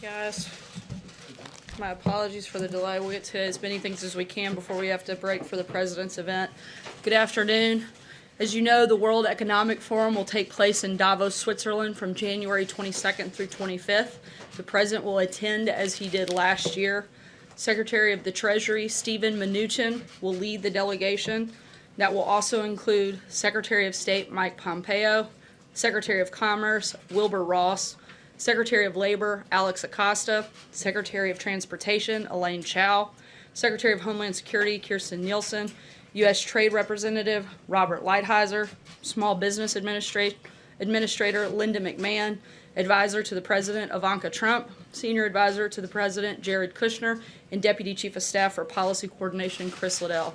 guys. My apologies for the delay. We'll get to as many things as we can before we have to break for the president's event. Good afternoon. As you know, the World Economic Forum will take place in Davos, Switzerland from January 22nd through 25th. The president will attend as he did last year. Secretary of the Treasury, Stephen Mnuchin, will lead the delegation. That will also include Secretary of State Mike Pompeo, Secretary of Commerce Wilbur Ross, Secretary of Labor Alex Acosta, Secretary of Transportation Elaine Chao, Secretary of Homeland Security Kirstjen Nielsen, U.S. Trade Representative Robert Lighthizer, Small Business Administra- Administrator Linda McMahon, Advisor to the President Ivanka Trump, Senior Advisor to the President Jared Kushner, and Deputy Chief of Staff for Policy Coordination Chris Liddell.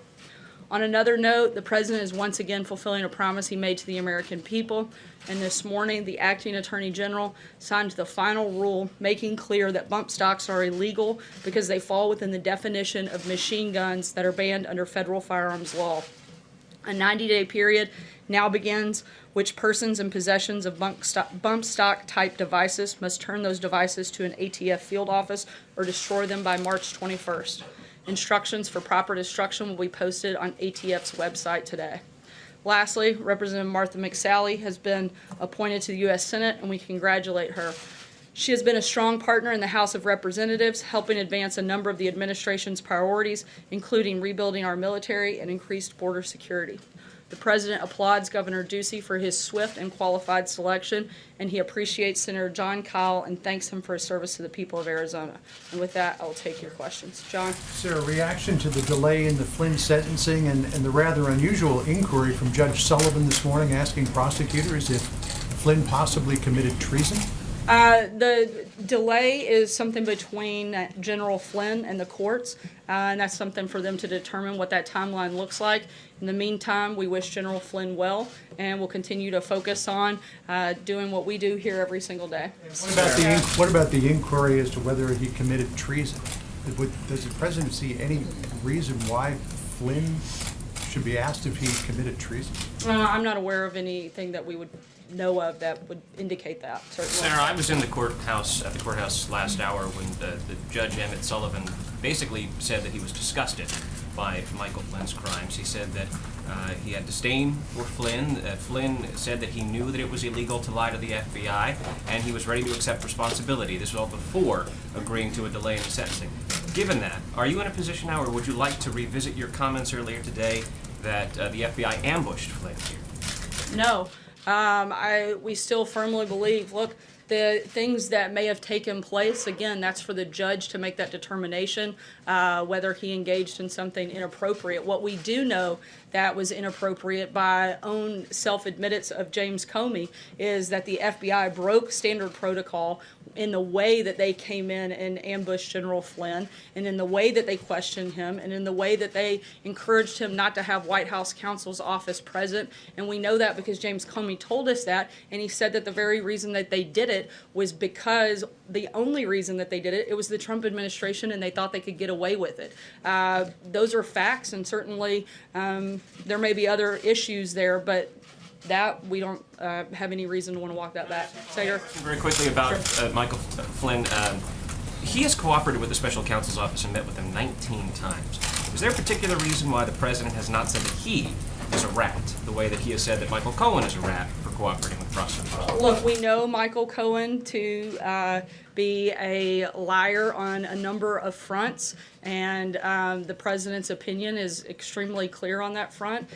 On another note, the President is once again fulfilling a promise he made to the American people. And this morning, the Acting Attorney General signed the final rule making clear that bump stocks are illegal because they fall within the definition of machine guns that are banned under federal firearms law. A 90-day period now begins which persons in possessions of bump bump stock type devices must turn those devices to an ATF field office or destroy them by March 21st. Instructions for proper destruction will be posted on ATF's website today. Lastly, Representative Martha McSally has been appointed to the U.S. Senate, and we congratulate her. She has been a strong partner in the House of Representatives, helping advance a number of the administration's priorities, including rebuilding our military and increased border security. The President applauds Governor Ducey for his swift and qualified selection, and he appreciates Senator Jon Kyl and thanks him for his service to the people of Arizona. And with that, I will take your questions. John? Sir, reaction to the delay in the Flynn sentencing and, and the rather unusual inquiry from Judge Sullivan this morning asking prosecutors if Flynn possibly committed treason? Uh, the delay is something between General Flynn and the courts, uh, and that's something for them to determine what that timeline looks like. In the meantime, we wish General Flynn well, and we'll continue to focus on uh, doing what we do here every single day. What about the, what about the inquiry as to whether he committed treason? Does the president see any reason why Flynn should be asked if he committed treason? Uh, I'm not aware of anything that we would know of that would indicate that, certainly. Senator, I was in the courthouse, at the courthouse last hour when the, the Judge Emmett Sullivan basically said that he was disgusted by Michael Flynn's crimes. He said that uh, he had disdain for Flynn. Uh, Flynn said that he knew that it was illegal to lie to the FBI, and he was ready to accept responsibility. This was all before agreeing to a delay in the sentencing. Given that, are you in a position now, or would you like to revisit your comments earlier today that uh, the FBI ambushed Flynn here? No, um, I, we still firmly believe, look, the things that may have taken place, again, that's for the judge to make that determination, uh, whether he engaged in something inappropriate. What we do know that was inappropriate by own self-admittance of James Comey is that the FBI broke standard protocol in the way that they came in and ambushed General Flynn, and in the way that they questioned him, and in the way that they encouraged him not to have White House counsel's office present. And we know that because James Comey told us that, and he said that the very reason that they did it was because the only reason that they did it, it was the Trump administration, and they thought they could get away with it. Uh, those are facts, and certainly um, there may be other issues there, but that we don't uh, have any reason to want to walk that back. Senator? Very quickly about uh, Michael Flynn. Um, he has cooperated with the special counsel's office and met with him 19 times. Is there a particular reason why the president has not said that he is a rat, the way that he has said that Michael Cohen is a rat for cooperating with? Look, we know Michael Cohen to uh, be a liar on a number of fronts, and um, the president's opinion is extremely clear on that front.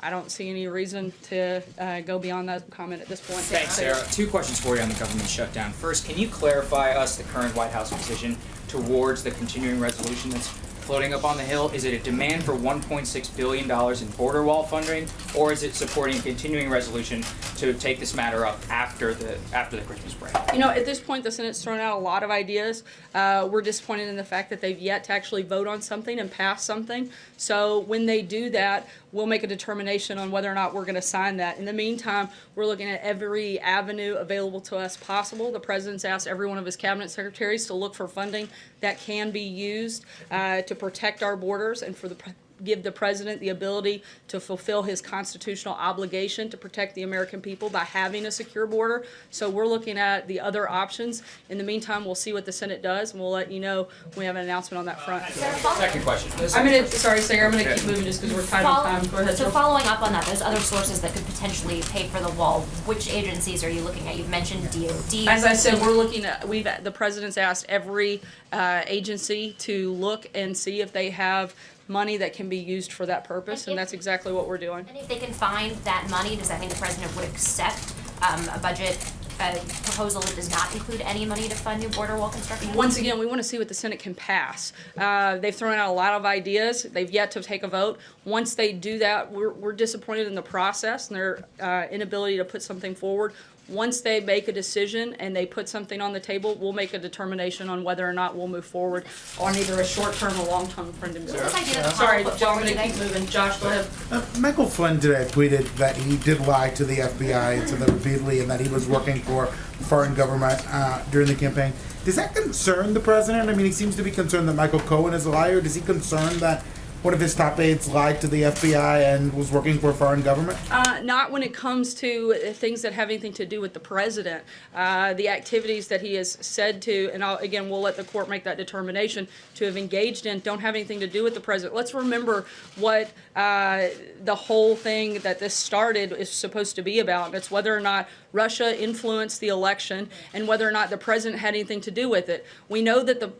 I don't see any reason to uh, go beyond that comment at this point. Thanks, Sarah. Two questions for you on the government shutdown. First, can you clarify us the current White House position towards the continuing resolution that's floating up on the Hill? Is it a demand for $1.6 billion in border wall funding, or is it supporting a continuing resolution to take this matter up after the after the Christmas break? You know, at this point, the Senate's thrown out a lot of ideas. Uh, we're disappointed in the fact that they've yet to actually vote on something and pass something. So when they do that, we'll make a determination on whether or not we're going to sign that. In the meantime, we're looking at every avenue available to us possible. The president's asked every one of his cabinet secretaries to look for funding that can be used uh, to protect our borders and for the give the president the ability to fulfill his constitutional obligation to protect the American people by having a secure border. So we're looking at the other options. In the meantime, we'll see what the Senate does, and we'll let you know when we have an announcement on that front. Second question. I'm gonna, sorry, Sarah, I'm gonna keep moving just because we're tight on time. Go ahead, So following up on that, there's other sources that could potentially pay for the wall. Which agencies are you looking at? You've mentioned DOD. As I said, we're looking at, we've, the president's asked every uh, agency to look and see if they have money that can be used for that purpose, and that's exactly what we're doing. And if they can find that money, does that mean the president would accept um, a budget, a proposal that does not include any money to fund new border wall construction? Once again, we want to see what the Senate can pass. Uh, They've thrown out a lot of ideas. They've yet to take a vote. Once they do that, we're, we're disappointed in the process and their uh, inability to put something forward. Once they make a decision and they put something on the table, we'll make a determination on whether or not we'll move forward on either a short-term or long-term friendly bill. This idea that the Sorry, House put Joe, I'm gonna keep moving. Josh, go ahead. Uh, Michael Flynn today tweeted that he did lie to the FBI and to them repeatedly, and that he was working for foreign government uh, during the campaign. Does that concern the president? I mean, he seems to be concerned that Michael Cohen is a liar. Does he concern that one of his top aides lied to the FBI and was working for a foreign government? Uh, not when it comes to things that have anything to do with the president. Uh, the activities that he has said to, and I'll, again, we'll let the court make that determination, to have engaged in don't have anything to do with the president. Let's remember what uh, the whole thing that this started is supposed to be about. It's whether or not Russia influenced the election and whether or not the president had anything to do with it. We know that the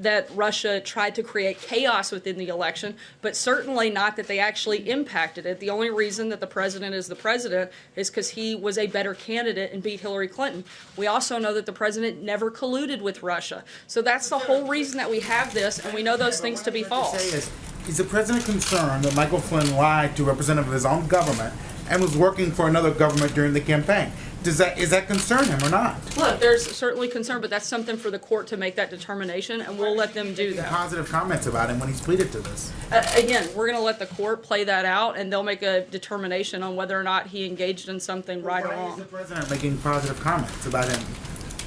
that Russia tried to create chaos within the election, but certainly not that they actually impacted it. The only reason that the president is the president is because he was a better candidate and beat Hillary Clinton. We also know that the president never colluded with Russia. So that's the whole reason that we have this, and we know those things to be false. Is, is the president concerned that Michael Flynn lied to a representative of his own government and was working for another government during the campaign? Does that is that concern him or not? Look, there's certainly concern, but that's something for the court to make that determination, and we'll let them do that. Positive comments about him when he's pleaded to this. Uh, again, we're going to let the court play that out, and they'll make a determination on whether or not he engaged in something right or Why is wrong. the president making positive comments about him,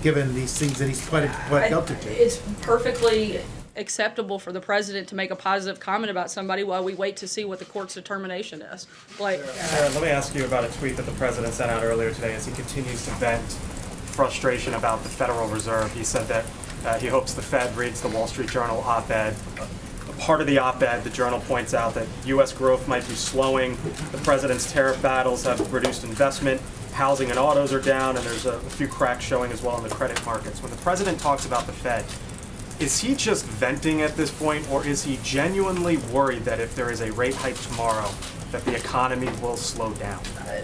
given these things that he's pled, pled guilty to? It's perfectly acceptable for the president to make a positive comment about somebody while we wait to see what the court's determination is. Like, Sarah, let me ask you about a tweet that the president sent out earlier today as he continues to vent frustration about the Federal Reserve. He said that uh, he hopes the Fed reads the Wall Street Journal op-ed. A part of the op-ed, the journal points out that U.S. growth might be slowing. The president's tariff battles have reduced investment. Housing and autos are down, and there's a few cracks showing as well in the credit markets. When the president talks about the Fed, is he just venting at this point, or is he genuinely worried that if there is a rate hike tomorrow, that the economy will slow down?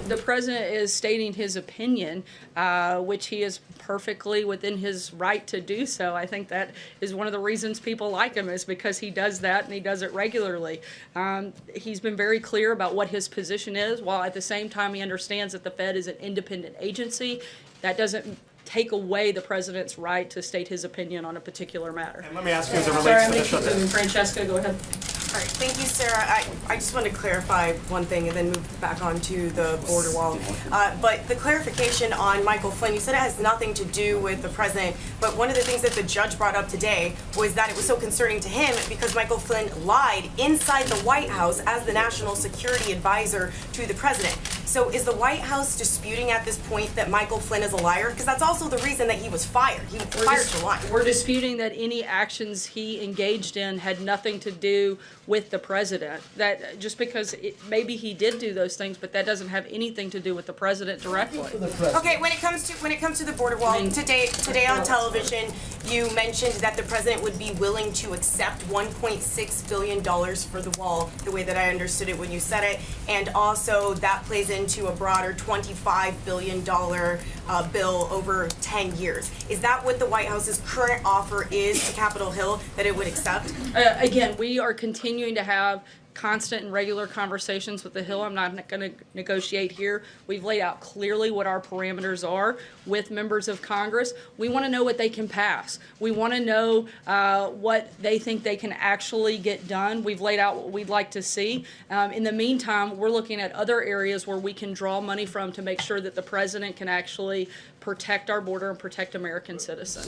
the president is stating his opinion, uh, which he is perfectly within his right to do so. I think that is one of the reasons people like him is because he does that and he does it regularly. Um, he's been very clear about what his position is, while at the same time he understands that the Fed is an independent agency. That doesn't take away the president's right to state his opinion on a particular matter. And let me ask you as it relates I'm to gonna the keep shutdown. Francesca, go ahead. All right, thank you, Sarah. I, I just want to clarify one thing and then move back on to the border wall. Uh, but the clarification on Michael Flynn, you said it has nothing to do with the president, but one of the things that the judge brought up today was that it was so concerning to him because Michael Flynn lied inside the White House as the national security advisor to the president. So is the White House disputing at this point that Michael Flynn is a liar? Because that's also the reason that he was fired. He was We're fired dis- for lying. We're disputing that any actions he engaged in had nothing to do with the president. That, just because it, maybe he did do those things, but that doesn't have anything to do with the president directly. Okay, when it comes to when it comes to the border wall, today today on television, you mentioned that the president would be willing to accept 1.6 billion dollars for the wall, the way that I understood it when you said it, and also that plays into a broader 25 billion dollar uh, bill over 10 years. Is that what the White House's current offer is to Capitol Hill that it would accept? Uh, again, we are continuing to have constant and regular conversations with the Hill. I'm not going to negotiate here. We've laid out clearly what our parameters are with members of Congress. We want to know what they can pass. We want to know uh, what they think they can actually get done. We've laid out what we'd like to see. Um, in the meantime, we're looking at other areas where we can draw money from to make sure that the president can actually protect our border and protect American citizens.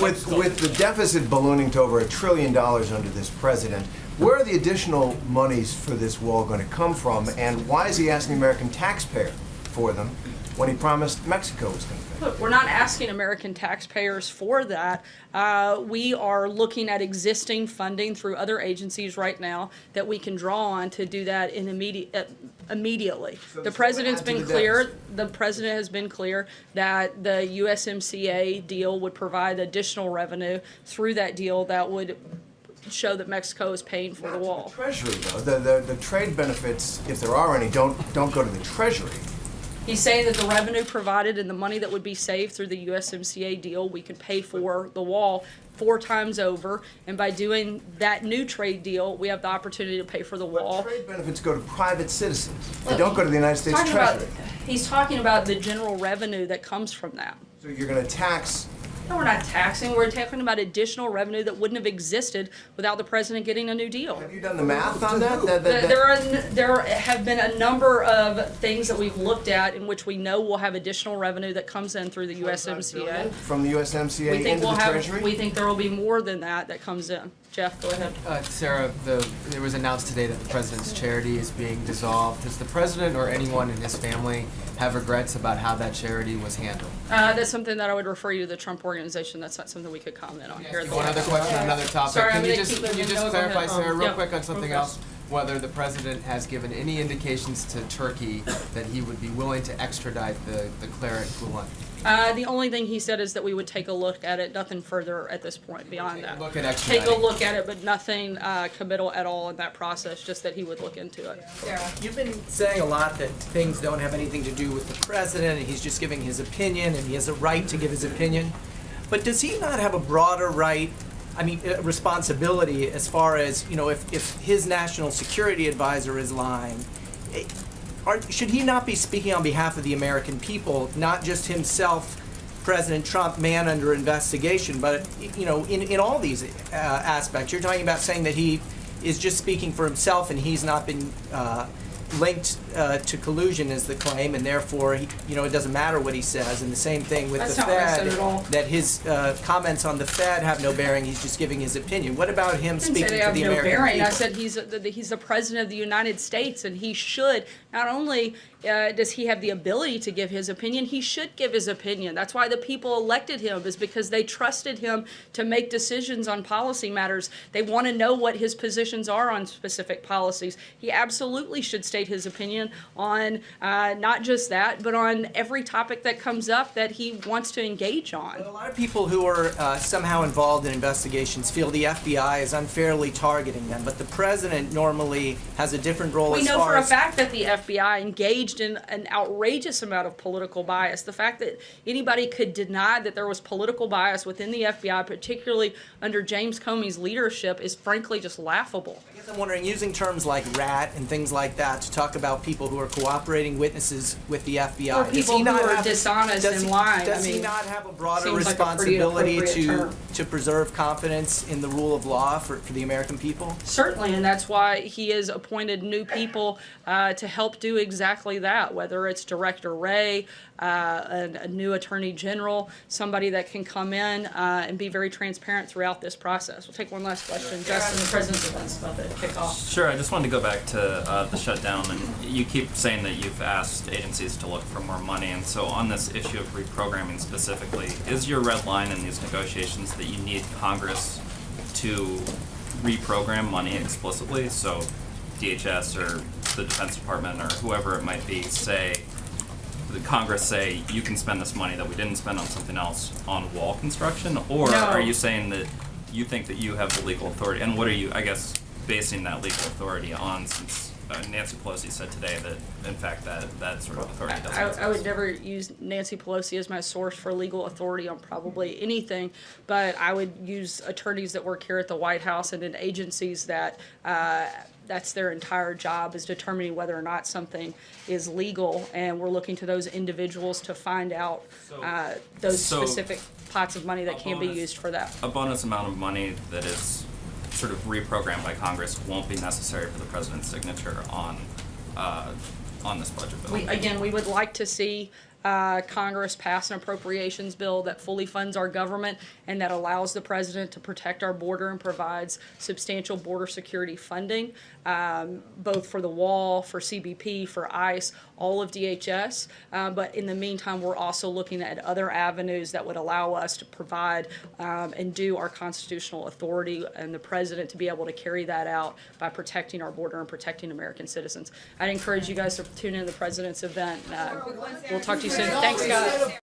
With, with the deficit ballooning to over a trillion dollars under this president, where are the additional monies for this wall going to come from? And why is he asking the American taxpayer for them when he promised Mexico was going to pay? Look, we're not asking American taxpayers for that. Uh, we are looking at existing funding through other agencies right now that we can draw on to do that in immediate, uh, immediately. So The president's been the clear, deficit. the president has been clear that the USMCA deal would provide additional revenue through that deal that would show that Mexico is paying for the wall. Treasury, though, the, the, the trade benefits, if there are any, don't, don't go to the Treasury. He's saying that the revenue provided and the money that would be saved through the USMCA deal, we could pay for the wall four times over. And by doing that new trade deal, we have the opportunity to pay for the But wall. trade benefits go to private citizens. They don't go to the United States Talking about, Treasury. he's talking about the general revenue that comes from that. So you're going to tax No, we're not taxing, we're talking about additional revenue that wouldn't have existed without the president getting a new deal. Have you done the math on that? That- that- There that- there are, there have been a number of things that we've looked at in which we know we'll have additional revenue that comes in through the USMCA. From the USMCA We think into we'll the have, Treasury? we think there will be more than that that comes in. Jeff, go ahead. Uh, Sarah, the, it was announced today that the president's charity is being dissolved. Does the president or anyone in his family have regrets about how that charity was handled? Uh, that's something that I would refer you to the Trump organization. That's not something we could comment on here. at the One other question, House. another topic. Sorry, Can I'm you just, keep can you just clarify. Sarah, Um, real yeah, quick on something real else? Whether the president has given any indications to Turkey that he would be willing to extradite the, the cleric Gulen? Uh, the only thing he said is that we would take a look at it, nothing further at this point beyond that. Look at Take a look at it, but nothing, uh, committal at all in that process, just that he would look into it. Sarah. You've been saying a lot that things don't have anything to do with the president, and he's just giving his opinion, and he has a right to give his opinion. But does he not have a broader right, I mean, uh, responsibility as far as, you know, if, if his national security advisor is lying? eh, Are, should he not be speaking on behalf of the American people, not just himself, President Trump, man under investigation, but, you know, in, in all these uh, aspects? You're talking about saying that he is just speaking for himself and he's not been uh, linked uh, to collusion is the claim, and therefore, he, you know, it doesn't matter what he says. And the same thing with That's the not what I Fed, said at all. that his uh, comments on the Fed have no bearing. He's just giving his opinion. What about him didn't speaking say they for have the no American bearing. people? I said he's, the- the- he's the president of the United States, and he should, not only uh, does he have the ability to give his opinion, he should give his opinion. That's why the people elected him, is because they trusted him to make decisions on policy matters. They want to know what his positions are on specific policies. He absolutely should state his opinion on uh, not just that, but on every topic that comes up that he wants to engage on. A lot of people who are uh, somehow involved in investigations feel the FBI is unfairly targeting them, but the president normally has a different role We know for a fact that the FBI engaged in an outrageous amount of political bias. The fact that anybody could deny that there was political bias within the FBI, particularly under James Comey's leadership, is frankly just laughable. I guess I'm wondering, using terms like rat and things like that to talk about people who are cooperating witnesses with the FBI. Or does he people who not are have- dishonest does and he- lying. Does I he mean, not have a broader seems like a responsibility to, term. to preserve confidence in the rule of law for, for the American people? Certainly, and that's why he has appointed new people uh, to help do exactly that, whether it's Director Wray, uh, a, a new Attorney General, somebody that can come in uh, and be very transparent throughout this process. We'll take one last question. Justin, the President's event's about to kick off. Sure, I just wanted to go back to uh, the shutdown, and you keep saying that you've asked agencies to look for more money, and so on this issue of reprogramming specifically, is your red line in these negotiations that you need Congress to reprogram money explicitly? So DHS or the Defense Department or whoever it might be say, the Congress say, you can spend this money that we didn't spend on something else on wall construction? Or No. are you saying that you think that you have the legal authority, and what are you, I guess, basing that legal authority on since uh, Nancy Pelosi said today that in fact that, that sort of authority doesn't I, exist? I would never use Nancy Pelosi as my source for legal authority on probably anything, but I would use attorneys that work here at the White House and in agencies that uh, that's their entire job is determining whether or not something is legal, and we're looking to those individuals to find out uh, those so specific pots of money that can be used for that. A bonus amount of money that is sort of reprogrammed by Congress won't be necessary for the president's signature on, uh, on this budget bill. We, again, we would like to see uh, Congress pass an appropriations bill that fully funds our government and that allows the president to protect our border and provides substantial border security funding, um, both for the wall, for CBP, for ICE, all of DHS. Uh, but in the meantime, we're also looking at other avenues that would allow us to provide um, and do our constitutional authority and the president to be able to carry that out by protecting our border and protecting American citizens. I'd encourage you guys to tune in to the president's event. Uh, we'll talk to you soon. Thanks, guys.